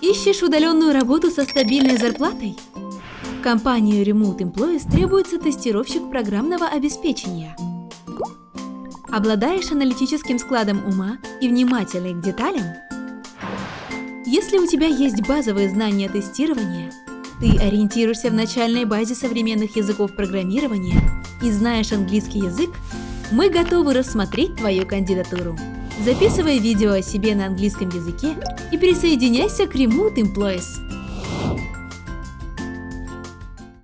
Ищешь удаленную работу со стабильной зарплатой? Компанию Remote Employees требуется тестировщик программного обеспечения. Обладаешь аналитическим складом ума и внимательный к деталям? Если у тебя есть базовые знания тестирования, ты ориентируешься в начальной базе современных языков программирования и знаешь английский язык, мы готовы рассмотреть твою кандидатуру. Записывай видео о себе на английском языке и присоединяйся к Remote Employees.